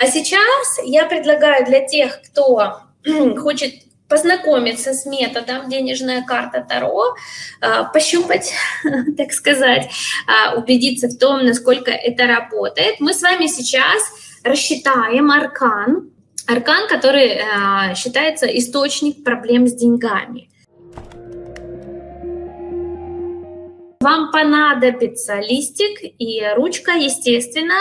А сейчас я предлагаю для тех, кто хочет познакомиться с методом денежная карта Таро, а, пощупать, так сказать, а, убедиться в том, насколько это работает. Мы с вами сейчас рассчитаем аркан, аркан, который а, считается источник проблем с деньгами. Вам понадобится листик и ручка, естественно,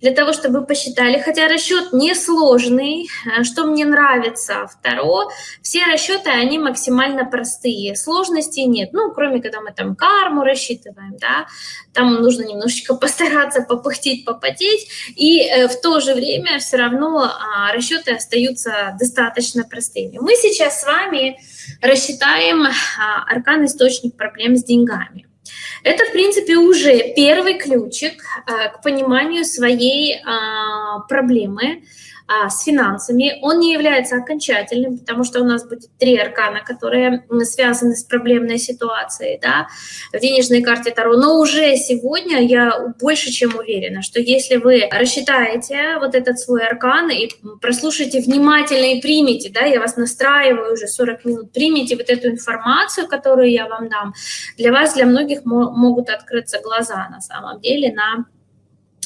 для того, чтобы посчитали. Хотя расчет несложный. Э, что мне нравится второе, все расчеты, они максимально простые. Сложностей нет. Ну, кроме когда мы там карму рассчитываем, да, там нужно немножечко постараться попыхтеть, попотеть. И э, в то же время все равно а, расчеты остаются достаточно простыми. Мы сейчас с вами рассчитаем а, аркан источник проблем с деньгами. Это, в принципе, уже первый ключик э, к пониманию своей а, проблемы, а, с финансами. Он не является окончательным, потому что у нас будет три аркана, которые связаны с проблемной ситуацией да, в денежной карте Таро. Но уже сегодня я больше чем уверена, что если вы рассчитаете вот этот свой аркан и прослушаете внимательно и примете, да, я вас настраиваю уже 40 минут, примите вот эту информацию, которую я вам дам, для вас, для многих могут открыться глаза на самом деле на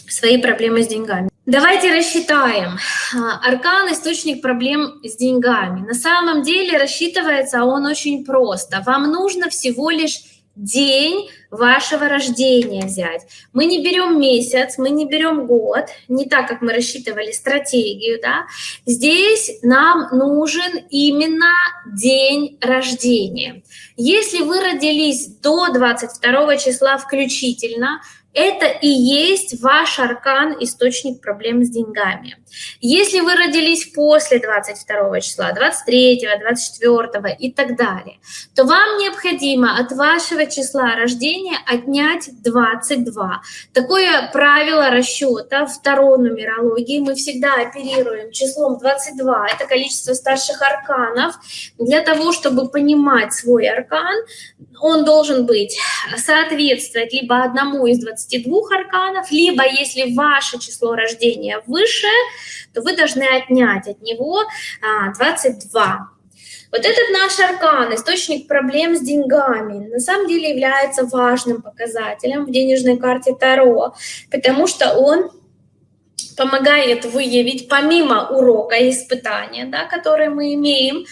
свои проблемы с деньгами. Давайте рассчитаем. А, аркан – источник проблем с деньгами. На самом деле рассчитывается он очень просто. Вам нужно всего лишь день вашего рождения взять. Мы не берем месяц, мы не берем год, не так, как мы рассчитывали стратегию, да. Здесь нам нужен именно день рождения. Если вы родились до 22 числа включительно, это и есть ваш аркан, источник проблем с деньгами. Если вы родились после 22 числа, 23, 24 и так далее, то вам необходимо от вашего числа рождения отнять 22. Такое правило расчета второй нумерологии. Мы всегда оперируем числом 22. Это количество старших арканов. Для того, чтобы понимать свой аркан, он должен быть соответствовать либо одному из 22 арканов, либо если ваше число рождения выше, то вы должны отнять от него 22. А, вот этот наш аркан, источник проблем с деньгами, на самом деле является важным показателем в денежной карте Таро, потому что он помогает выявить помимо урока и испытания, да, которые мы имеем,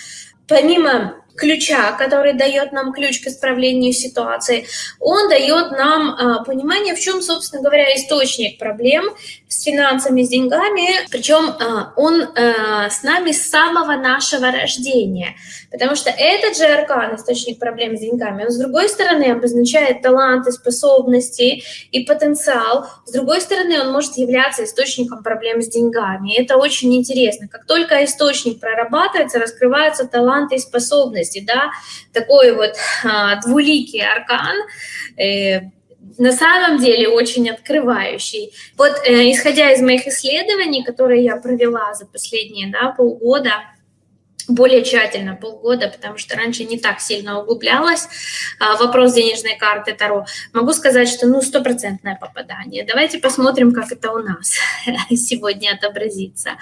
помимо ключа, который дает нам ключ к исправлению ситуации, он дает нам а, понимание, в чем, собственно говоря, источник проблем с финансами, с деньгами, причем а, он а, с нами с самого нашего рождения, потому что этот же аркан, источник проблем с деньгами, он с другой стороны обозначает таланты, способности и потенциал, с другой стороны он может являться источником проблем с деньгами, это очень интересно, как только источник прорабатывается, раскрываются таланты и способности, да, такой вот а, двуликий аркан, э, на самом деле очень открывающий. Вот э, исходя из моих исследований, которые я провела за последние да, полгода, более тщательно полгода, потому что раньше не так сильно углублялась а, вопрос денежной карты Таро, могу сказать, что ну стопроцентное попадание. Давайте посмотрим, как это у нас сегодня отобразится.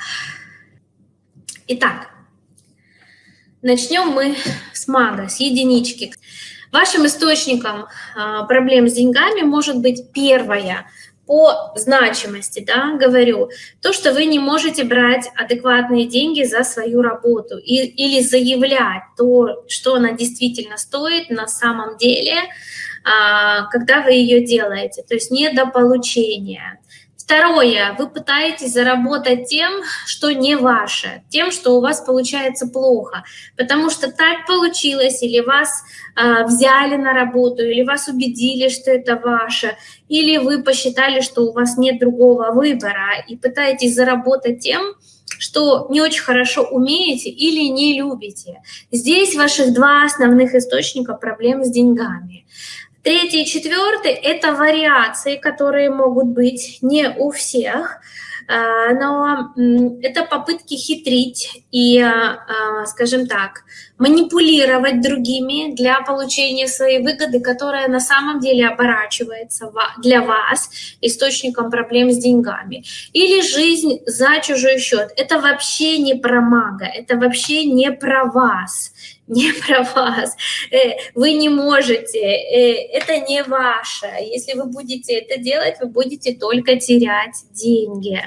Итак, Начнем мы с мага, с единички. Вашим источником а, проблем с деньгами может быть первое. По значимости, да, говорю, то, что вы не можете брать адекватные деньги за свою работу и, или заявлять то, что она действительно стоит на самом деле, а, когда вы ее делаете, то есть недополучение. Второе, вы пытаетесь заработать тем, что не ваше, тем, что у вас получается плохо, потому что так получилось, или вас э, взяли на работу, или вас убедили, что это ваше, или вы посчитали, что у вас нет другого выбора, и пытаетесь заработать тем, что не очень хорошо умеете или не любите. Здесь ваших два основных источника проблем с деньгами. Третий и четвертый – это вариации, которые могут быть не у всех. а, но это попытки хитрить и, а, скажем так, манипулировать другими для получения своей выгоды, которая на самом деле оборачивается для вас источником проблем с деньгами. Или жизнь за чужой счет. Это вообще не про мага, это вообще не про вас не про вас. Э, вы не можете, э, это не ваше. Если вы будете это делать, вы будете только терять деньги.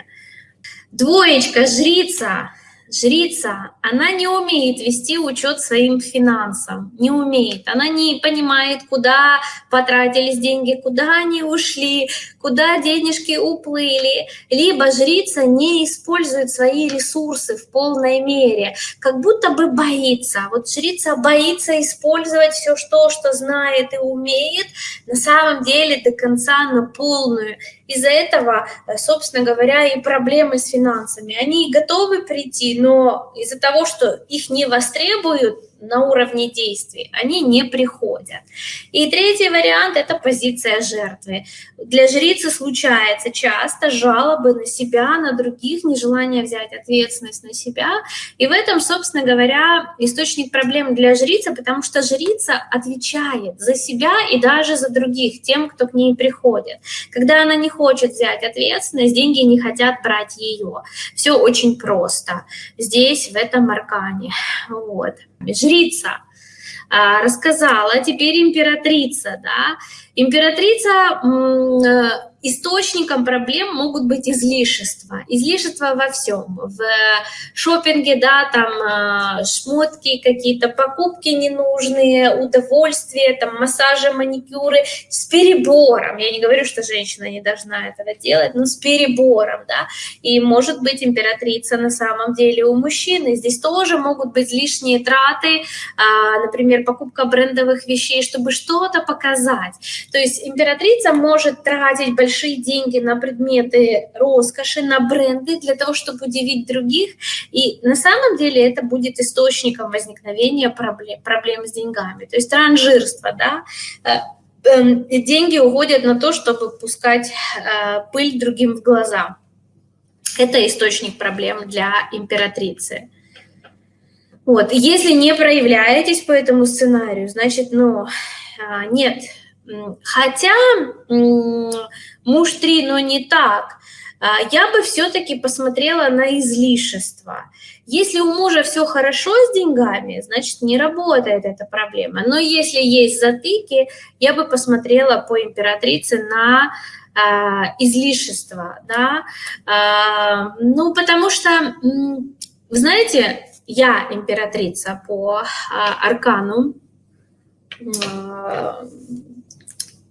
Двоечка, жрица жрица, она не умеет вести учет своим финансам, не умеет. Она не понимает, куда потратились деньги, куда они ушли, куда денежки уплыли. Либо жрица не использует свои ресурсы в полной мере, как будто бы боится. Вот жрица боится использовать все то, что знает и умеет, на самом деле до конца на полную. Из-за этого, э, собственно говоря, и проблемы с финансами. Они готовы прийти, но из-за того, что их не востребуют, на уровне действий, они не приходят. И третий вариант – это позиция жертвы. Для жрицы случается часто жалобы на себя, на других, нежелание взять ответственность на себя. И в этом, собственно говоря, источник проблем для жрицы, потому что жрица отвечает за себя и даже за других, тем, кто к ней приходит. Когда она не хочет взять ответственность, деньги не хотят брать ее. Все очень просто здесь, в этом аркане. Вот жрица а, рассказала, теперь императрица, да. Императрица э, источником проблем могут быть излишества. Излишества во всем. В шопинге, да, там э, шмотки какие-то, покупки ненужные, удовольствия, там массажи, маникюры с перебором. Я не говорю, что женщина не должна этого делать, но с перебором, да. И может быть императрица на самом деле у мужчины. Здесь тоже могут быть лишние траты, а, например, покупка брендовых вещей, чтобы что-то показать. То есть императрица может тратить большие большие деньги на предметы роскоши, на бренды для того, чтобы удивить других. И на самом деле это будет источником возникновения проблем, проблем с деньгами. То есть транжирство, да, э, эм, деньги уходят на то, чтобы пускать э, пыль другим в глаза. Это источник проблем для императрицы. Вот. Если не проявляетесь по этому сценарию, значит, ну, а, нет, Хотя муж три, но не так. А, я бы все-таки посмотрела на излишество. Если у мужа все хорошо с деньгами, значит, не работает эта проблема. Но если есть затыки, я бы посмотрела по императрице на а, излишество. Да? А, ну, потому что, вы знаете, я императрица по а, аркану,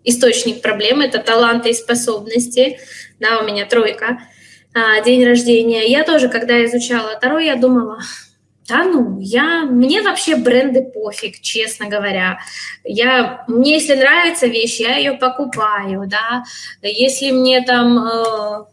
источник проблемы, это таланты и способности, да, у меня тройка, а, день рождения. Я тоже, когда изучала Таро, я думала, да ну, я, мне вообще бренды пофиг, честно говоря. Я, мне если нравится вещь, я ее покупаю, да. Если мне там э,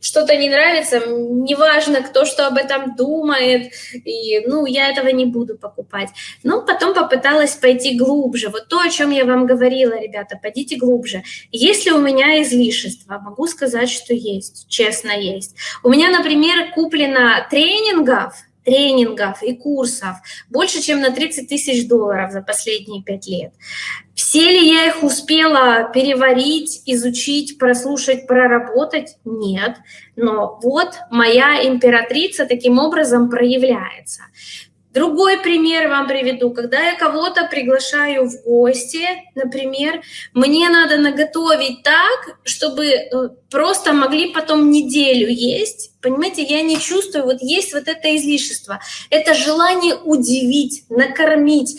что-то не нравится, неважно, кто что об этом думает, и, ну, я этого не буду покупать. Но потом попыталась пойти глубже. Вот то, о чем я вам говорила, ребята, пойдите глубже. Если у меня излишества, могу сказать, что есть, честно есть. У меня, например, куплено тренингов, тренингов и курсов больше, чем на 30 тысяч долларов за последние пять лет. Все ли я их успела переварить, изучить, прослушать, проработать? Нет. Но вот моя императрица таким образом проявляется. Другой пример вам приведу. Когда я кого-то приглашаю в гости, например, мне надо наготовить так, чтобы э, просто могли потом неделю есть. Понимаете, я не чувствую, вот есть вот это излишество. Это желание удивить, накормить,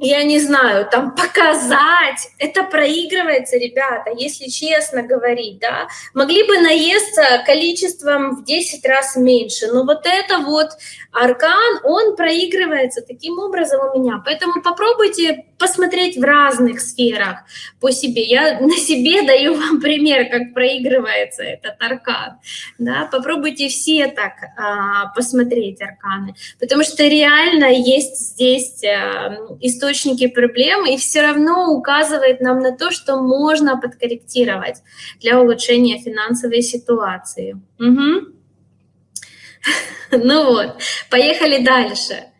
я не знаю, там показать, это проигрывается, ребята, если честно говорить, да, могли бы наесться количеством в 10 раз меньше, но вот это вот аркан, он проигрывается таким образом у меня, поэтому попробуйте посмотреть в разных сферах по себе. Я на себе даю вам пример, как проигрывается этот аркан. Да? Попробуйте все так а, посмотреть арканы, потому что реально есть здесь а, источники проблем, и все равно указывает нам на то, что можно подкорректировать для улучшения финансовой ситуации. Угу. Ну вот, поехали дальше.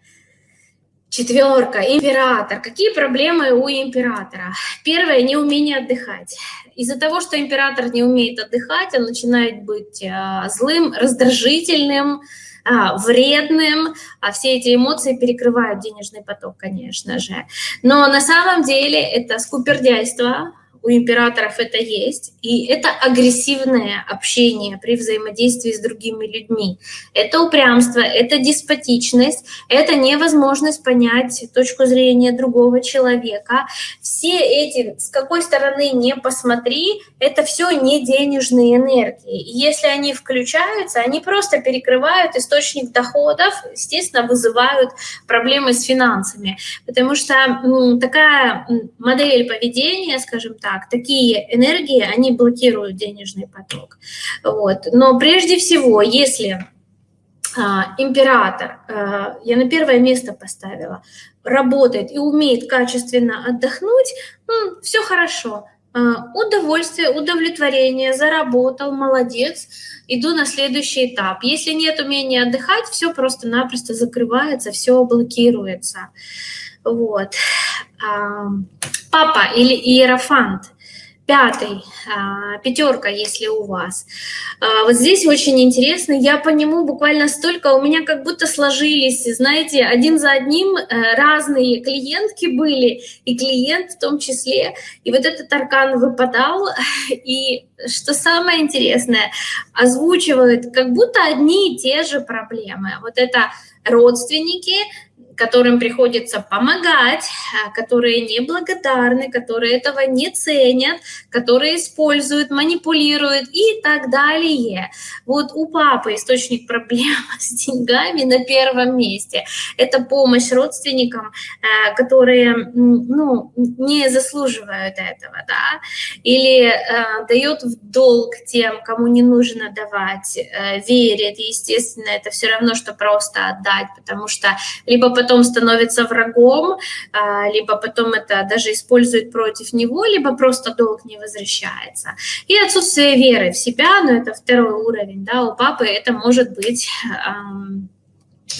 Четверка, император. Какие проблемы у императора? Первое, неумение отдыхать. Из-за того, что император не умеет отдыхать, он начинает быть а, злым, раздражительным, а, вредным, а все эти эмоции перекрывают денежный поток, конечно же. Но на самом деле это скупердяйство, у императоров это есть, и это агрессивное общение при взаимодействии с другими людьми. Это упрямство, это деспотичность, это невозможность понять точку зрения другого человека. Все эти, с какой стороны не посмотри, это все не денежные энергии. И если они включаются, они просто перекрывают источник доходов, естественно, вызывают проблемы с финансами. Потому что такая модель поведения, скажем так, так, такие энергии, они блокируют денежный поток. Вот. Но прежде всего, если а, император, а, я на первое место поставила, работает и умеет качественно отдохнуть, ну, все хорошо. А, удовольствие, удовлетворение, заработал, молодец, иду на следующий этап. Если нет умения отдыхать, все просто-напросто закрывается, все блокируется. Вот. Папа или Иерофант пятый, а, пятерка, если у вас. А, вот здесь очень интересно, я по нему буквально столько, у меня как будто сложились, знаете, один за одним э, разные клиентки были, и клиент в том числе. И вот этот аркан выпадал, и что самое интересное, озвучивают как будто одни и те же проблемы. Вот это родственники, которым приходится помогать, а, которые неблагодарны, которые этого не ценят, которые используют, манипулируют и так далее. Вот у папы источник проблем с деньгами на первом месте. Это помощь родственникам, а, которые ну, не заслуживают этого, да, или э, дает в долг тем, кому не нужно давать, э, верит, естественно, это все равно, что просто отдать, потому что либо потом становится врагом, а, либо потом это даже использует против него, либо просто долг не возвращается. И отсутствие веры в себя, но это второй уровень, да, у папы это может быть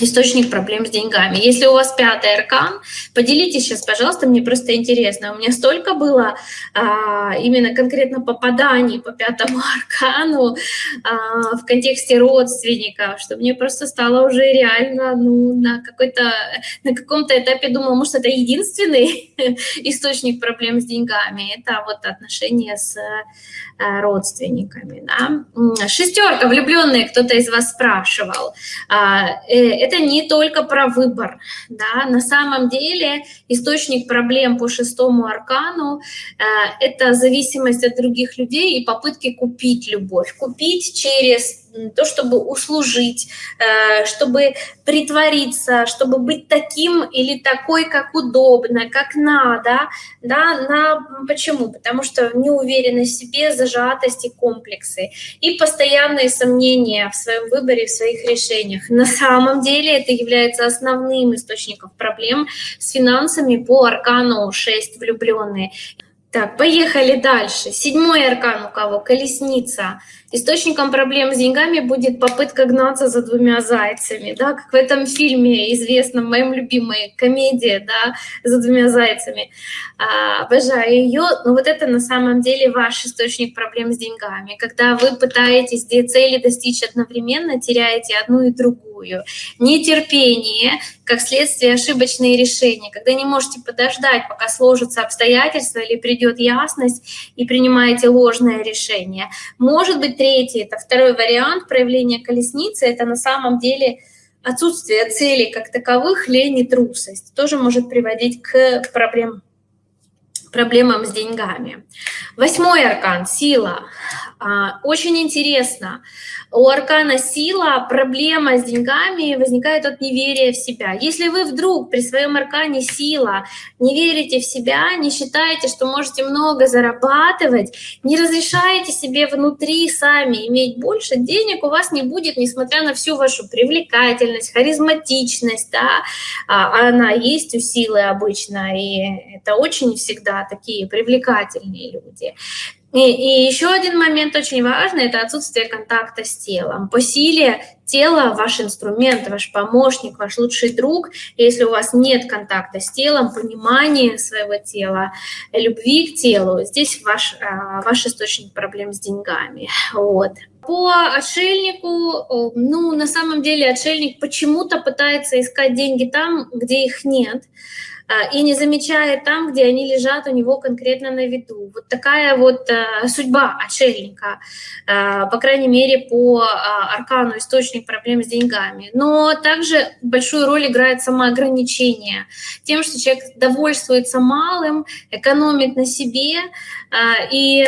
источник проблем с деньгами. Если у вас пятый аркан, поделитесь сейчас, пожалуйста, мне просто интересно. У меня столько было а, именно конкретно попаданий по пятому аркану а, в контексте родственников, что мне просто стало уже реально ну, на какой-то на каком-то этапе думала, может, это единственный источник проблем с деньгами. Это вот отношения с а, родственниками. Да? Шестерка, влюбленные, кто-то из вас спрашивал. А, э, это не только про выбор. Да? На самом деле источник проблем по шестому аркану э, – это зависимость от других людей и попытки купить любовь. Купить через то, чтобы услужить, э, чтобы притвориться, чтобы быть таким или такой, как удобно, как надо. Да? На... Почему? Потому что неуверенность в себе, зажатость и комплексы. И постоянные сомнения в своем выборе, в своих решениях. На самом деле это является основным источником проблем с финансами по аркану 6 влюбленные. Так, поехали дальше. Седьмой аркан у кого? Колесница. Источником проблем с деньгами будет попытка гнаться за двумя зайцами, да, как в этом фильме известном, моем любимой комедии, да, за двумя зайцами. А, обожаю ее, но вот это на самом деле ваш источник проблем с деньгами. Когда вы пытаетесь две цели достичь одновременно, теряете одну и другую. Нетерпение, как следствие ошибочные решения, когда не можете подождать, пока сложатся обстоятельства или придет ясность и принимаете ложное решение. Может быть, третий, это второй вариант проявления колесницы, это на самом деле отсутствие целей как таковых, лень и трусость. Тоже может приводить к проблемам проблемам с деньгами. Восьмой аркан – сила. А, очень интересно. У аркана сила проблема с деньгами возникает от неверия в себя. Если вы вдруг при своем аркане сила не верите в себя, не считаете, что можете много зарабатывать, не разрешаете себе внутри сами иметь больше денег, у вас не будет, несмотря на всю вашу привлекательность, харизматичность, да, а она есть у силы обычно, и это очень всегда такие привлекательные люди. И, и еще один момент очень важный – это отсутствие контакта с телом. По силе тело – ваш инструмент, ваш помощник, ваш лучший друг. Если у вас нет контакта с телом, понимания своего тела, любви к телу, здесь ваш, а, ваш источник проблем с деньгами. Вот. По отшельнику, ну, на самом деле отшельник почему-то пытается искать деньги там, где их нет. А, и не замечает там, где они лежат у него конкретно на виду. Вот такая вот э, судьба отшельника, э, по крайней мере, по а, аркану источник проблем с деньгами. Но также большую роль играет самоограничение. Тем, что человек довольствуется малым, экономит на себе э, и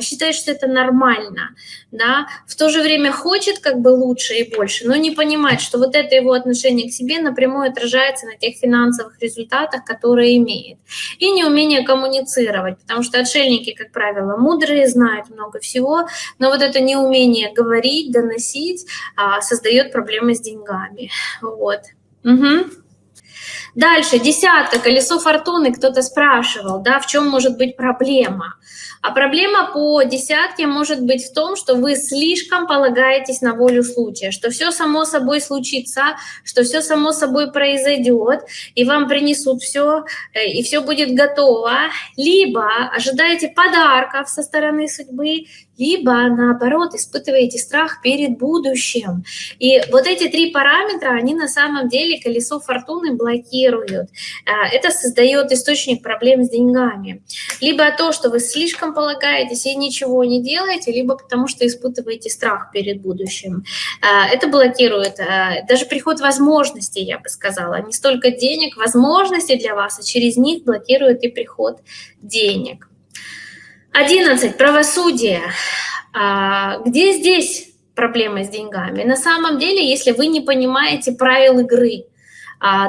считает, что это нормально. Да? В то же время хочет как бы лучше и больше, но не понимает, что вот это его отношение к себе напрямую отражается на тех финансовых результатах, которые имеет. И неумение коммуницировать, потому что отшельники, как правило, мудрые, знают много всего, но вот это неумение говорить, доносить а, создает проблемы с деньгами. Вот. Угу. Дальше, десятка, колесо фортуны, кто-то спрашивал, да, в чем может быть проблема. А проблема по десятке может быть в том, что вы слишком полагаетесь на волю случая, что все само собой случится, что все само собой произойдет, и вам принесут все, э, и все будет готово. Либо ожидаете подарков со стороны судьбы, либо наоборот испытываете страх перед будущим. И вот эти три параметра, они на самом деле колесо фортуны блокируют. А, это создает источник проблем с деньгами. Либо то, что вы слишком полагаетесь и ничего не делаете, либо потому что испытываете страх перед будущим. А, это блокирует а, даже приход возможностей, я бы сказала. Не столько денег, возможностей для вас, а через них блокирует и приход денег. 11. Правосудие. А, где здесь проблема с деньгами? На самом деле, если вы не понимаете правил игры,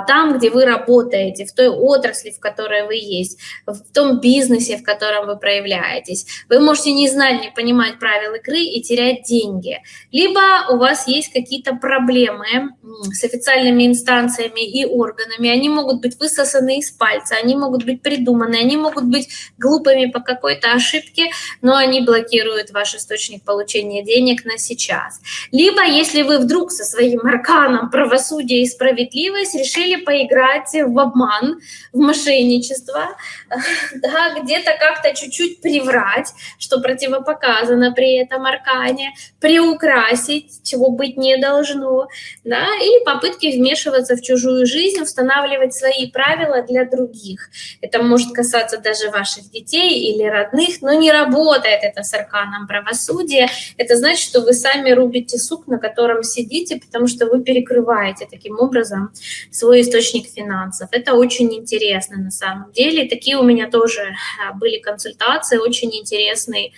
там, где вы работаете, в той отрасли, в которой вы есть, в том бизнесе, в котором вы проявляетесь. Вы можете не знать, не понимать правил игры и терять деньги. Либо у вас есть какие-то проблемы с официальными инстанциями и органами, они могут быть высосаны из пальца, они могут быть придуманы, они могут быть глупыми по какой-то ошибке, но они блокируют ваш источник получения денег на сейчас. Либо если вы вдруг со своим арканом правосудия и справедливость решили поиграть в обман, в мошенничество, да, где-то как-то чуть-чуть приврать, что противопоказано при этом аркане, приукрасить, чего быть не должно, да, или попытки вмешиваться в чужую жизнь, устанавливать свои правила для других. Это может касаться даже ваших детей или родных, но не работает это с арканом правосудия. Это значит, что вы сами рубите сук, на котором сидите, потому что вы перекрываете таким образом свой источник финансов. Это очень интересно на самом деле. Такие у меня тоже а, были консультации, очень интересный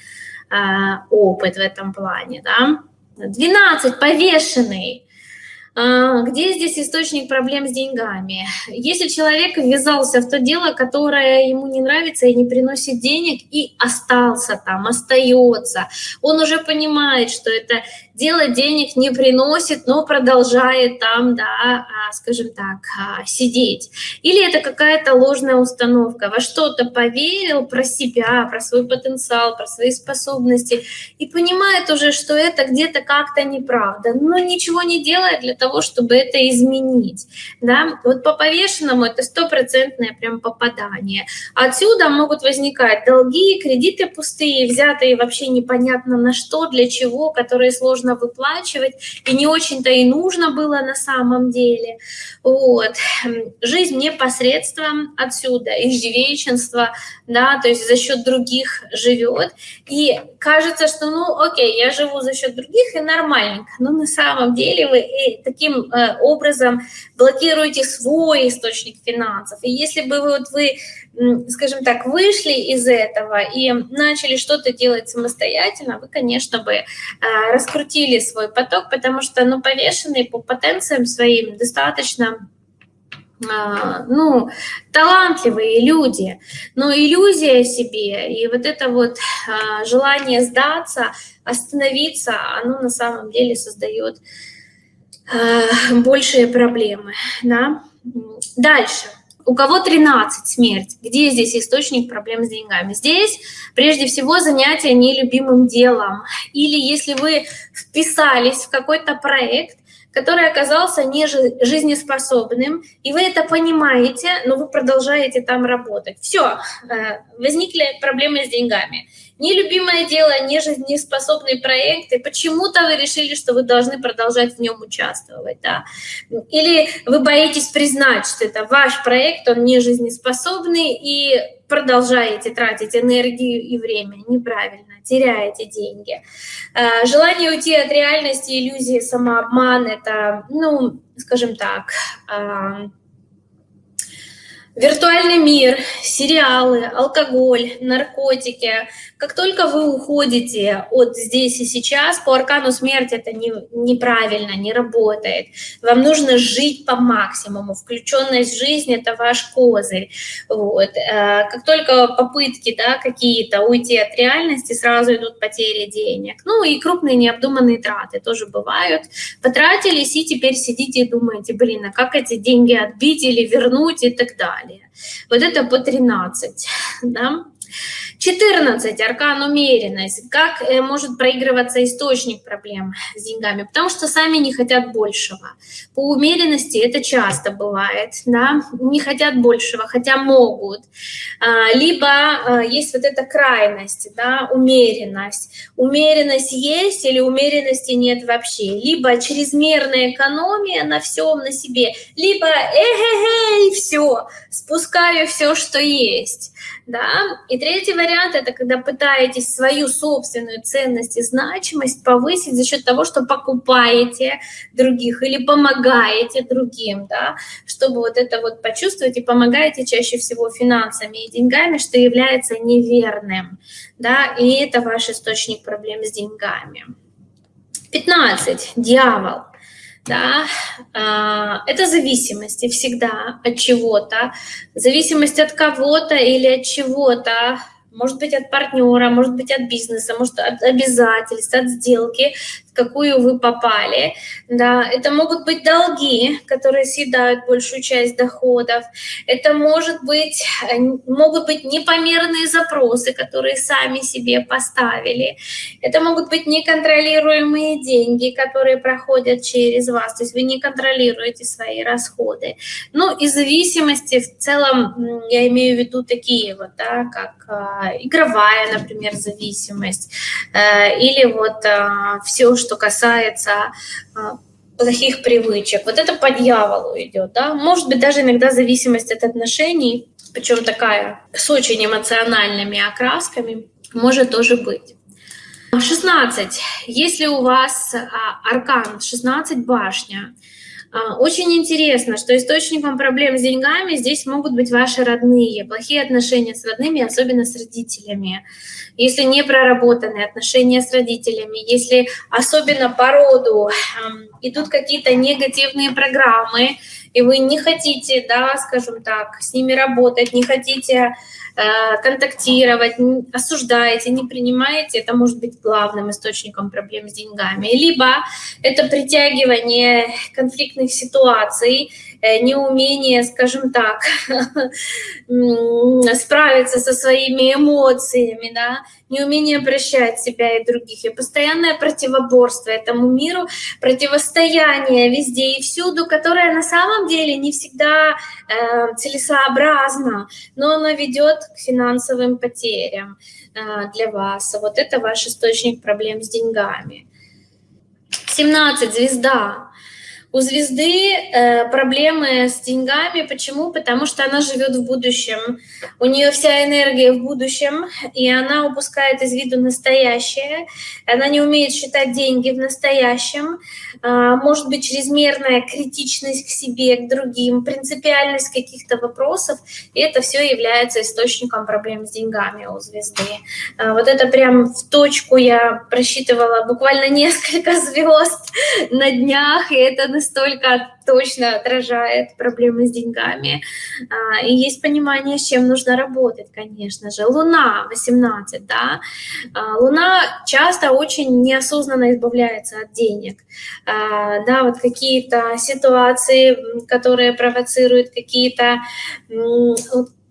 э, опыт в этом плане. Да? 12. Повешенный. А, где здесь источник проблем с деньгами? Если человек ввязался в то дело, которое ему не нравится и не приносит денег, и остался там, остается, он уже понимает, что это дело денег не приносит, но продолжает там, да, а, скажем так, а, сидеть. Или это какая-то ложная установка, во что-то поверил про себя, про свой потенциал, про свои способности, и понимает уже, что это где-то как-то неправда, но ничего не делает для того, чтобы это изменить. Да? Вот по повешенному это стопроцентное прям попадание. Отсюда могут возникать долги, кредиты пустые, взятые вообще непонятно на что, для чего, которые сложно нужно выплачивать, и не очень-то и нужно было на самом деле. Вот. Жизнь непосредством отсюда, иждивенчество, да, то есть за счет других живет, и кажется, что, ну, окей, я живу за счет других, и нормальненько, но на самом деле вы э, таким э, образом блокируете свой источник финансов, и если бы вот вы скажем так, вышли из этого и начали что-то делать самостоятельно, вы, конечно, бы а, раскрутили свой поток, потому что, ну, повешенные по потенциям своим достаточно а, ну, талантливые люди, но иллюзия себе и вот это вот а, желание сдаться, остановиться, оно на самом деле создает большие проблемы, да. Дальше у кого 13 смерть? Где здесь источник проблем с деньгами? Здесь прежде всего занятие нелюбимым делом. Или если вы вписались в какой-то проект, который оказался не жизнеспособным, и вы это понимаете, но вы продолжаете там работать. Все, э, возникли проблемы с деньгами. Нелюбимое дело, не жизнеспособный проект, и почему-то вы решили, что вы должны продолжать в нем участвовать. Да? Или вы боитесь признать, что это ваш проект, он не жизнеспособный, и продолжаете тратить энергию и время неправильно, теряете деньги. Э, желание уйти от реальности, иллюзии, самообман – это, ну, скажем так, э, Виртуальный мир, сериалы, алкоголь, наркотики. Как только вы уходите от здесь и сейчас, по аркану смерти это не, неправильно, не работает. Вам нужно жить по максимуму. Включенность в жизнь – это ваш козырь. Вот. Э, как только попытки да, какие-то уйти от реальности, сразу идут потери денег. Ну и крупные необдуманные траты тоже бывают. Потратились и теперь сидите и думаете, блин, а как эти деньги отбить или вернуть и так далее. Вот это по 13. Да? 14. Аркан умеренность. Как э, может проигрываться источник проблем с деньгами? Потому что сами не хотят большего. По умеренности это часто бывает. Да? Не хотят большего, хотя могут. А, либо а, есть вот эта крайность, да? умеренность. Умеренность есть или умеренности нет вообще. Либо чрезмерная экономия на всем, на себе. Либо эхе-хей, все, спускаю все, что есть. Да? И третий вариант – это когда пытаетесь свою собственную ценность и значимость повысить за счет того, что покупаете других или помогаете другим, да? чтобы вот это вот почувствовать и помогаете чаще всего финансами и деньгами, что является неверным. Да? И это ваш источник проблем с деньгами. 15. Дьявол да, а, это зависимости всегда от чего-то, зависимость от кого-то или от чего-то, может быть от партнера, может быть от бизнеса, может от обязательств, от сделки, какую вы попали. Да, это могут быть долги, которые съедают большую часть доходов. Это может быть, э, могут быть непомерные запросы, которые сами себе поставили. Это могут быть неконтролируемые деньги, которые проходят через вас. То есть вы не контролируете свои расходы. Ну и зависимости в целом, я имею в виду такие вот, да, как э, игровая, например, зависимость. Э, или вот все, что касается а, плохих привычек. Вот это по дьяволу идет, да. Может быть, даже иногда зависимость от отношений, причем такая с очень эмоциональными окрасками, может тоже быть. 16. Если у вас а, аркан 16 башня, очень интересно, что источником проблем с деньгами здесь могут быть ваши родные, плохие отношения с родными, особенно с родителями. Если не проработанные отношения с родителями, если особенно по роду идут какие-то негативные программы, и вы не хотите, да, скажем так, с ними работать, не хотите Э, контактировать, осуждаете, не принимаете, это может быть главным источником проблем с деньгами. Либо это притягивание конфликтных ситуаций, неумение, скажем так, справиться со своими эмоциями, да, неумение прощать себя и других, и постоянное противоборство этому миру, противостояние везде и всюду, которое на самом деле не всегда э, целесообразно, но оно ведет к финансовым потерям э, для вас. Вот это ваш источник проблем с деньгами. 17 звезда. У звезды э, проблемы с деньгами. Почему? Потому что она живет в будущем. У нее вся энергия в будущем, и она упускает из виду настоящее. Она не умеет считать деньги в настоящем. Э, может быть чрезмерная критичность к себе, к другим, принципиальность каких-то вопросов. И это все является источником проблем с деньгами у звезды. Э, вот это прям в точку я просчитывала буквально несколько звезд на днях, и это настолько точно отражает проблемы с деньгами. А, и есть понимание, с чем нужно работать, конечно же. Луна 18, да. А, Луна часто очень неосознанно избавляется от денег. А, да, вот какие-то ситуации, которые провоцируют какие-то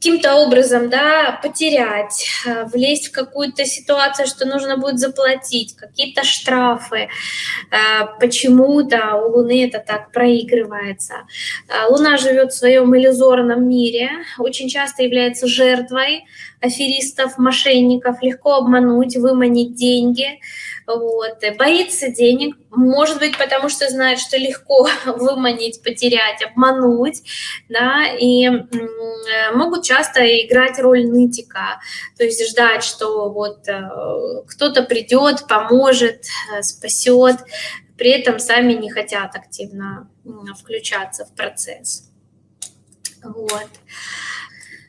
каким-то образом да, потерять, э, влезть в какую-то ситуацию, что нужно будет заплатить, какие-то штрафы. Э, почему-то у Луны это так проигрывается. Э, Луна живет в своем иллюзорном мире, очень часто является жертвой аферистов, мошенников, легко обмануть, выманить деньги, вот, боится денег, может быть, потому что знает, что легко выманить, потерять, обмануть, да, и могут часто играть роль нытика, то есть ждать, что вот э, кто-то придет, поможет, э, спасет, при этом сами не хотят активно включаться в процесс. Вот.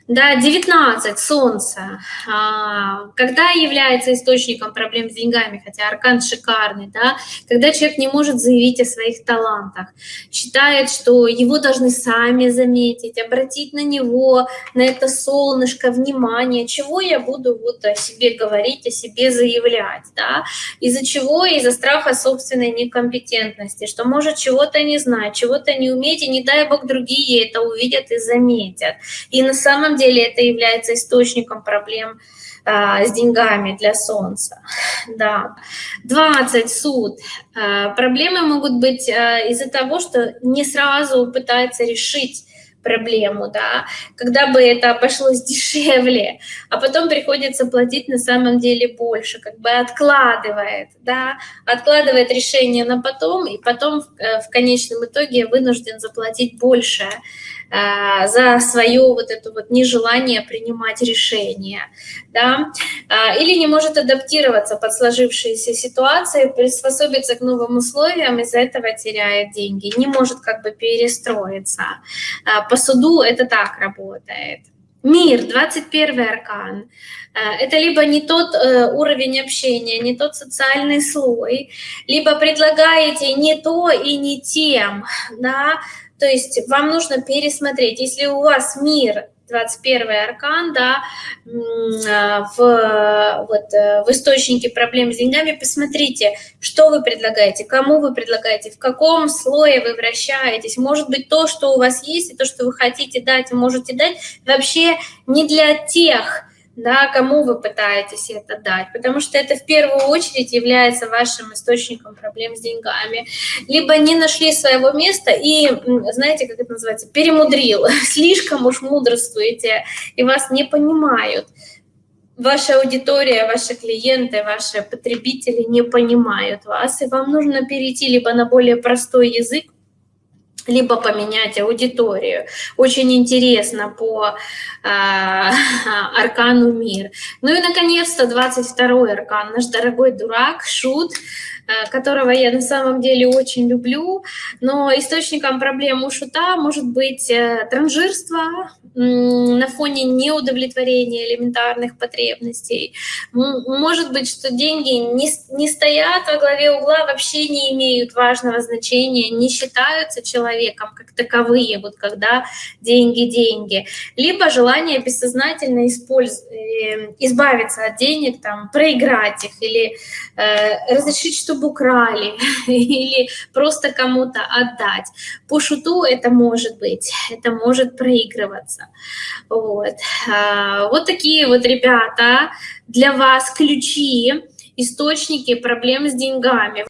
Да, 19, Солнце. А, когда является источником проблем с деньгами, хотя аркан шикарный, да, когда человек не может заявить о своих талантах, считает, что его должны сами заметить, обратить на него, на это солнышко, внимание, чего я буду вот о себе говорить, о себе заявлять, да, из-за чего? Из-за страха собственной некомпетентности, что может чего-то не знать, чего-то не уметь, и не дай бог другие это увидят и заметят. И на самом деле это является источником проблем а, с деньгами для Солнца. Да. 20 суд. А, проблемы могут быть а, из-за того, что не сразу пытается решить проблему, да, когда бы это обошлось дешевле, а потом приходится платить на самом деле больше, как бы откладывает, да, откладывает решение на потом, и потом в, э, в конечном итоге вынужден заплатить больше за свое вот это вот нежелание принимать решения, да, э, или не может адаптироваться под сложившиеся ситуации, приспособиться к новым условиям, из-за этого теряет деньги, не может как бы перестроиться. Э, по суду это так работает. Мир, 21 аркан. Э, это либо не тот э, уровень общения, не тот социальный слой, либо предлагаете не то и не тем, да, то есть вам нужно пересмотреть, если у вас мир 21 аркан, да, в, вот, э, в источнике проблем с деньгами, посмотрите, что вы предлагаете, кому вы предлагаете, в каком слое вы вращаетесь. Может быть, то, что у вас есть, и то, что вы хотите дать, можете дать, вообще не для тех, да, кому вы пытаетесь это дать, потому что это в первую очередь является вашим источником проблем с деньгами. Либо не нашли своего места и, знаете, как это называется, перемудрил, слишком уж мудрствуете и вас не понимают. Ваша аудитория, ваши клиенты, ваши потребители не понимают вас, и вам нужно перейти либо на более простой язык, либо поменять аудиторию. Очень интересно по э, аркану мир. Ну и, наконец-то, 22-й аркан, наш дорогой дурак, шут, Э, которого я на самом деле очень люблю, но источником проблем у шута может быть э, транжирство на фоне неудовлетворения элементарных потребностей. Может быть, что деньги не, не стоят во главе угла, вообще не имеют важного значения, не считаются человеком как таковые, вот когда деньги – деньги. Либо желание бессознательно использ... Э, избавиться от денег, там, проиграть их или э, разрешить, что чтобы украли или просто кому-то отдать. По шуту это может быть, это может проигрываться. Вот, а, вот такие вот, ребята, для вас ключи, источники проблем с деньгами.